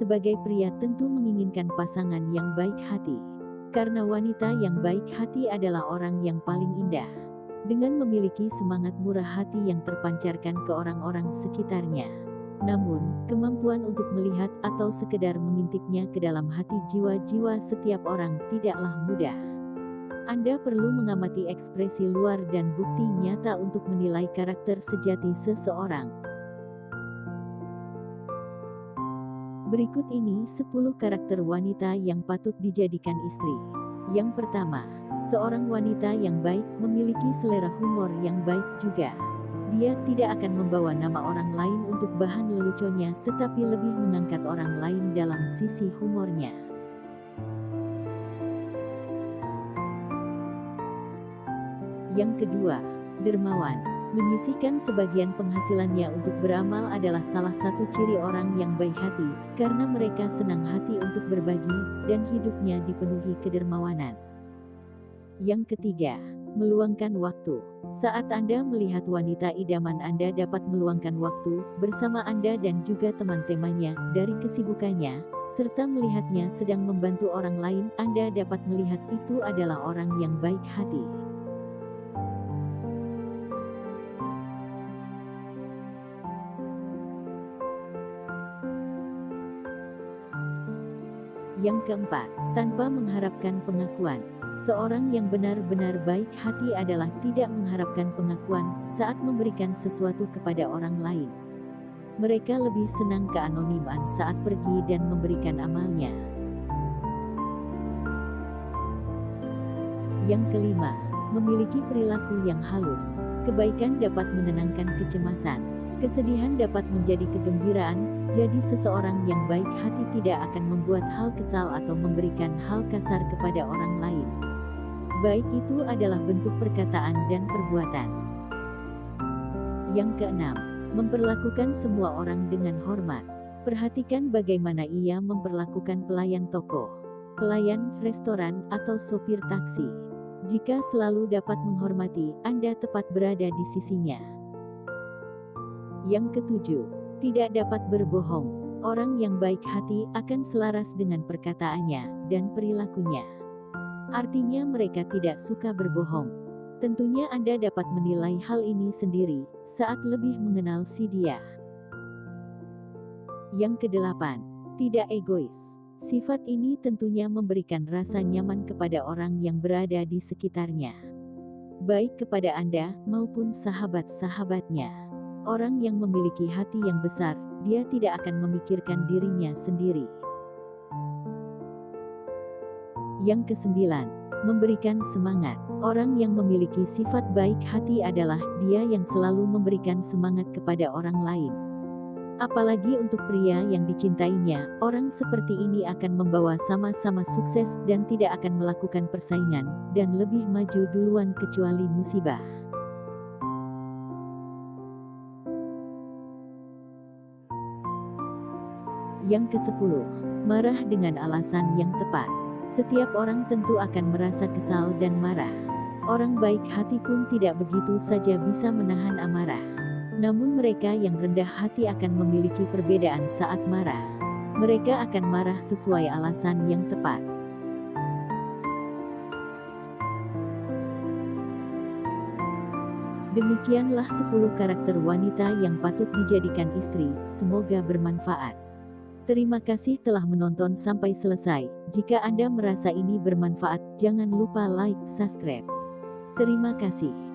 Sebagai pria tentu menginginkan pasangan yang baik hati. Karena wanita yang baik hati adalah orang yang paling indah. Dengan memiliki semangat murah hati yang terpancarkan ke orang-orang sekitarnya. Namun, kemampuan untuk melihat atau sekedar mengintipnya ke dalam hati jiwa-jiwa setiap orang tidaklah mudah. Anda perlu mengamati ekspresi luar dan bukti nyata untuk menilai karakter sejati seseorang. Berikut ini 10 karakter wanita yang patut dijadikan istri. Yang pertama, seorang wanita yang baik memiliki selera humor yang baik juga. Dia tidak akan membawa nama orang lain untuk bahan leluconnya, tetapi lebih mengangkat orang lain dalam sisi humornya. Yang kedua, dermawan. Menyisihkan sebagian penghasilannya untuk beramal adalah salah satu ciri orang yang baik hati, karena mereka senang hati untuk berbagi, dan hidupnya dipenuhi kedermawanan. Yang ketiga, meluangkan waktu. Saat Anda melihat wanita idaman Anda dapat meluangkan waktu bersama Anda dan juga teman-temannya dari kesibukannya, serta melihatnya sedang membantu orang lain, Anda dapat melihat itu adalah orang yang baik hati. Yang keempat, tanpa mengharapkan pengakuan. Seorang yang benar-benar baik hati adalah tidak mengharapkan pengakuan saat memberikan sesuatu kepada orang lain. Mereka lebih senang keanoniman saat pergi dan memberikan amalnya. Yang kelima, memiliki perilaku yang halus. Kebaikan dapat menenangkan kecemasan. Kesedihan dapat menjadi kegembiraan, jadi seseorang yang baik hati tidak akan membuat hal kesal atau memberikan hal kasar kepada orang lain baik itu adalah bentuk perkataan dan perbuatan. Yang keenam, memperlakukan semua orang dengan hormat. Perhatikan bagaimana ia memperlakukan pelayan toko, pelayan restoran, atau sopir taksi. Jika selalu dapat menghormati, Anda tepat berada di sisinya. Yang ketujuh, tidak dapat berbohong. Orang yang baik hati akan selaras dengan perkataannya dan perilakunya. Artinya mereka tidak suka berbohong. Tentunya Anda dapat menilai hal ini sendiri saat lebih mengenal si dia. Yang kedelapan, tidak egois. Sifat ini tentunya memberikan rasa nyaman kepada orang yang berada di sekitarnya. Baik kepada Anda maupun sahabat-sahabatnya. Orang yang memiliki hati yang besar, dia tidak akan memikirkan dirinya sendiri. Yang kesembilan, memberikan semangat. Orang yang memiliki sifat baik hati adalah dia yang selalu memberikan semangat kepada orang lain. Apalagi untuk pria yang dicintainya, orang seperti ini akan membawa sama-sama sukses dan tidak akan melakukan persaingan, dan lebih maju duluan kecuali musibah. Yang ke-10. Marah dengan alasan yang tepat. Setiap orang tentu akan merasa kesal dan marah. Orang baik hati pun tidak begitu saja bisa menahan amarah. Namun mereka yang rendah hati akan memiliki perbedaan saat marah. Mereka akan marah sesuai alasan yang tepat. Demikianlah 10 karakter wanita yang patut dijadikan istri, semoga bermanfaat. Terima kasih telah menonton sampai selesai. Jika Anda merasa ini bermanfaat, jangan lupa like, subscribe. Terima kasih.